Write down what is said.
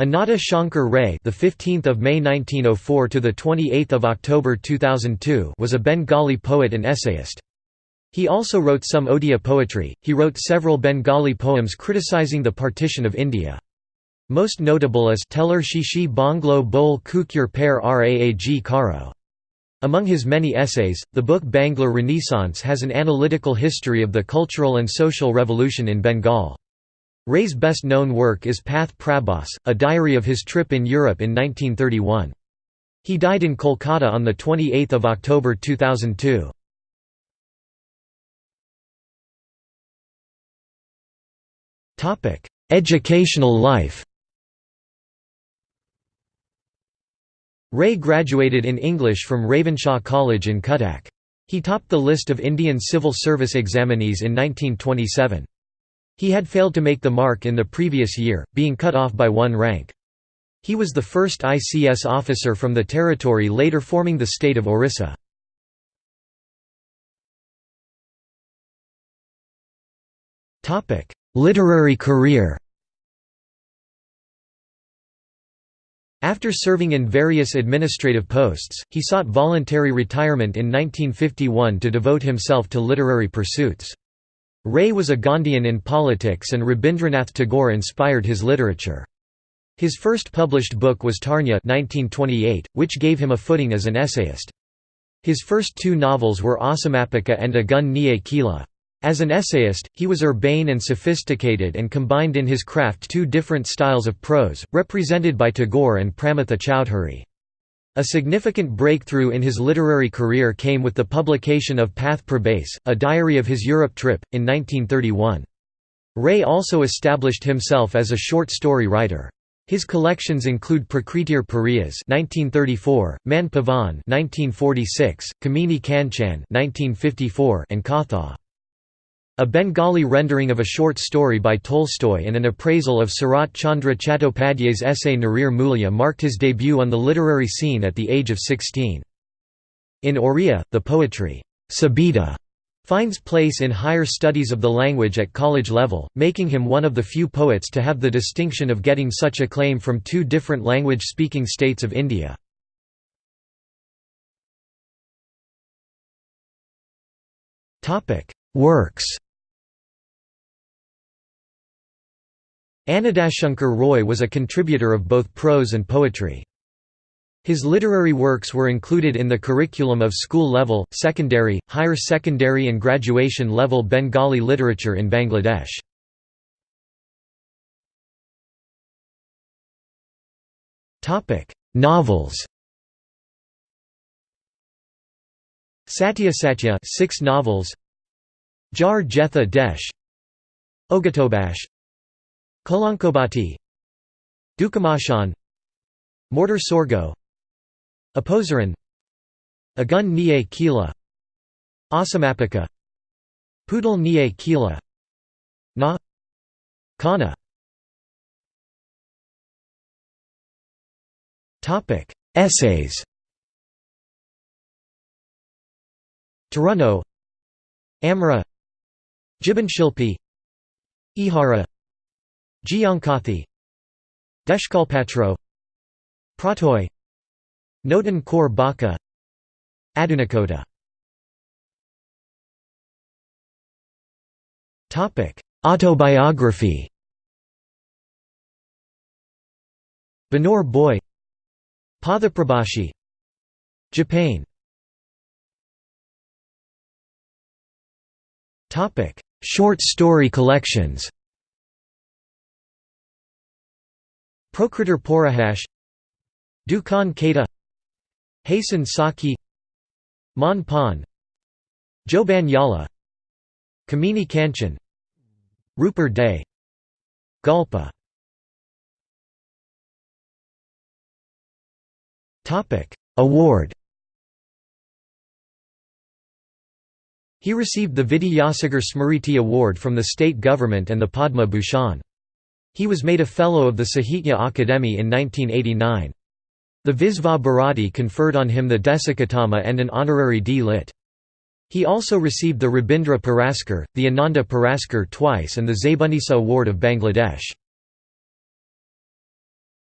Annada Shankar Ray, the 15th of May 1904 to the 28th of October 2002, was a Bengali poet and essayist. He also wrote some Odia poetry. He wrote several Bengali poems criticizing the partition of India. Most notable is Teller Shishi Banglo Bol Kukyur Per Raag Karo. Among his many essays, the book Bangla Renaissance has an analytical history of the cultural and social revolution in Bengal. Ray's best-known work is Path Prabhas, a diary of his trip in Europe in 1931. He died in Kolkata on 28 October 2002. Educational life Ray graduated in English from Ravenshaw College in Cuttack. He topped the list of Indian civil service examinees in 1927. He had failed to make the mark in the previous year, being cut off by one rank. He was the first ICS officer from the territory later forming the state of Orissa. Literary career After serving in various administrative posts, he sought voluntary retirement in 1951 to devote himself to literary pursuits. Ray was a Gandhian in politics and Rabindranath Tagore inspired his literature. His first published book was Tarunya 1928, which gave him a footing as an essayist. His first two novels were Asamapika and Agun Niye Kila. As an essayist, he was urbane and sophisticated and combined in his craft two different styles of prose, represented by Tagore and Pramatha Chowdhury. A significant breakthrough in his literary career came with the publication of Path Prabhas, a diary of his Europe trip, in 1931. Ray also established himself as a short story writer. His collections include Prakritir Pariyas (1934), Man Pavan (1946), Kamini Kanchan (1954), and Katha. A Bengali rendering of a short story by Tolstoy and an appraisal of Sarat Chandra Chattopadhyay's essay Narir Mulya marked his debut on the literary scene at the age of 16. In Oriya, the poetry, Sabita, finds place in higher studies of the language at college level, making him one of the few poets to have the distinction of getting such acclaim from two different language-speaking states of India. Works Annadashankar Roy was a contributor of both prose and poetry. His literary works were included in the curriculum of school-level, secondary, higher secondary and graduation-level Bengali literature in Bangladesh. Novels Satya Satya six novels Jar Jetha Desh Ogatobash Kalankobati Dukamashan Mortar Sorgo Aposaran Agun Niye Kila Asamapika Poodle Niye Kila Na Kana. Essays. Taruno Amra Jibanshilpi Ihara Giankathi Deshkalpatro Pratoy Notan Kor Baka Adunakota Autobiography. Banur Boy Pathaprabhashi Japan. Short story collections Prokritir Porahash Dukan Kata Hasan Saki Mon Pan Joban Yala Kamini Kanchan Rupert Day Gulpa Award He received the Vidyasagar Smriti Award from the state government and the Padma Bhushan. He was made a Fellow of the Sahitya Akademi in 1989. The Visva Bharati conferred on him the Desikottama and an honorary D.Lit. He also received the Rabindra Puraskar, the Ananda Puraskar twice and the Zaybunisa Award of Bangladesh.